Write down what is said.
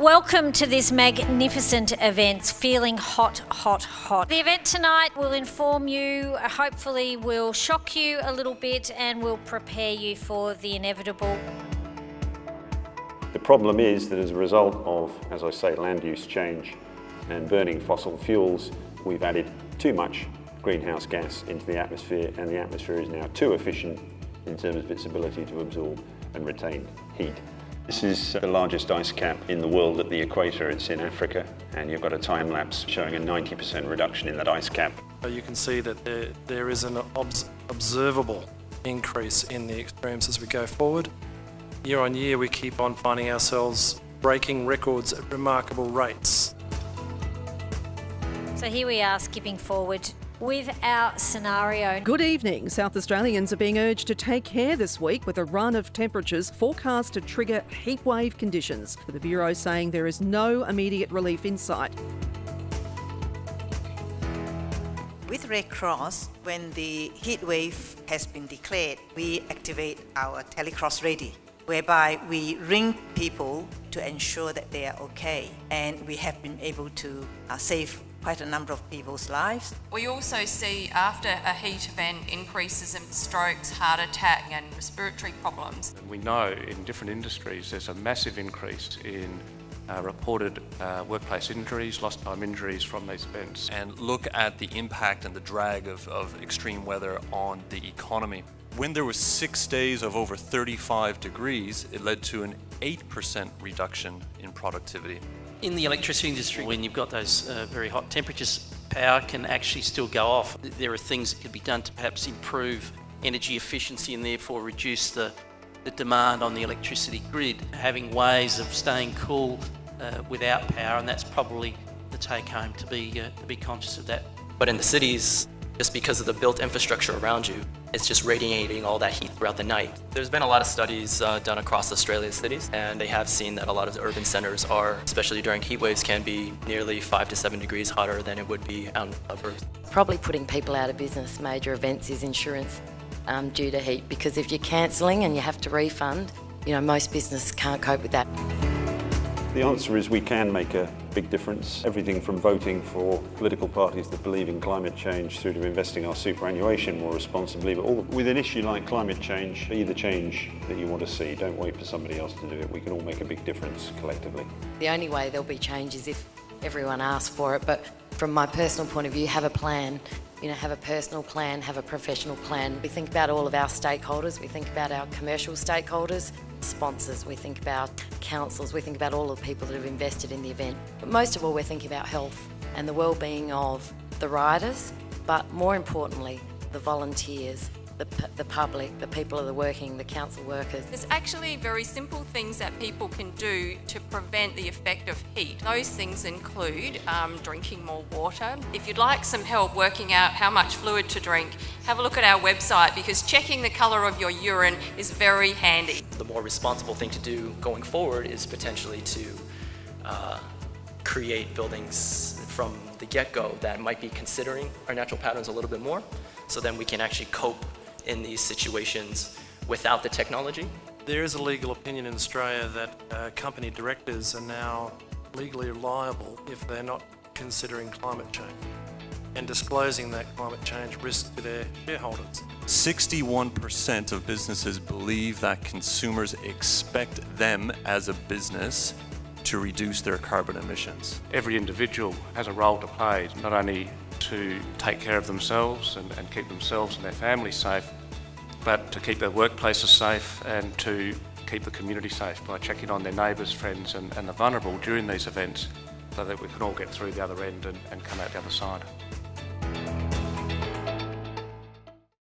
Welcome to this magnificent event, Feeling Hot, Hot, Hot. The event tonight will inform you, uh, hopefully, will shock you a little bit and will prepare you for the inevitable. The problem is that as a result of, as I say, land use change and burning fossil fuels, we've added too much greenhouse gas into the atmosphere and the atmosphere is now too efficient in terms of its ability to absorb and retain heat. This is the largest ice cap in the world at the equator. It's in Africa and you've got a time lapse showing a 90% reduction in that ice cap. You can see that there, there is an obs observable increase in the extremes as we go forward. Year on year we keep on finding ourselves breaking records at remarkable rates. So here we are skipping forward with our scenario. Good evening. South Australians are being urged to take care this week with a run of temperatures forecast to trigger heatwave conditions. The Bureau saying there is no immediate relief in sight. With Red Cross, when the heat wave has been declared, we activate our Telecross REDi, whereby we ring people to ensure that they are okay. And we have been able to uh, save quite a number of people's lives. We also see after a heat event increases in strokes, heart attack and respiratory problems. We know in different industries there's a massive increase in uh, reported uh, workplace injuries, lost time injuries from these events. And look at the impact and the drag of, of extreme weather on the economy. When there was six days of over 35 degrees, it led to an 8% reduction in productivity. In the electricity industry, when you've got those uh, very hot temperatures, power can actually still go off. There are things that could be done to perhaps improve energy efficiency and therefore reduce the, the demand on the electricity grid, having ways of staying cool uh, without power, and that's probably the take home to be, uh, to be conscious of that. But in the cities, just because of the built infrastructure around you, it's just radiating all that heat throughout the night. There's been a lot of studies uh, done across Australia's cities, and they have seen that a lot of the urban centers are, especially during heat waves, can be nearly five to seven degrees hotter than it would be out in the suburbs. Probably putting people out of business, major events is insurance um, due to heat, because if you're cancelling and you have to refund, you know, most business can't cope with that. The answer is we can make a big difference. Everything from voting for political parties that believe in climate change through to investing our superannuation more responsibly. But all, with an issue like climate change, be the change that you want to see. Don't wait for somebody else to do it. We can all make a big difference collectively. The only way there'll be change is if everyone asks for it. But from my personal point of view, have a plan. You know, have a personal plan, have a professional plan. We think about all of our stakeholders. We think about our commercial stakeholders, sponsors. We think about councils. We think about all the people that have invested in the event. But most of all, we're thinking about health and the well-being of the riders, but more importantly, the volunteers the, the public, the people that are working, the council workers. There's actually very simple things that people can do to prevent the effect of heat. Those things include um, drinking more water. If you'd like some help working out how much fluid to drink, have a look at our website because checking the colour of your urine is very handy. The more responsible thing to do going forward is potentially to uh, create buildings from the get-go that might be considering our natural patterns a little bit more so then we can actually cope in these situations without the technology. There is a legal opinion in Australia that uh, company directors are now legally liable if they're not considering climate change and disclosing that climate change risk to their shareholders. 61% of businesses believe that consumers expect them as a business to reduce their carbon emissions. Every individual has a role to play, not only to take care of themselves and, and keep themselves and their families safe, but to keep their workplaces safe and to keep the community safe by checking on their neighbours, friends and, and the vulnerable during these events so that we can all get through the other end and, and come out the other side.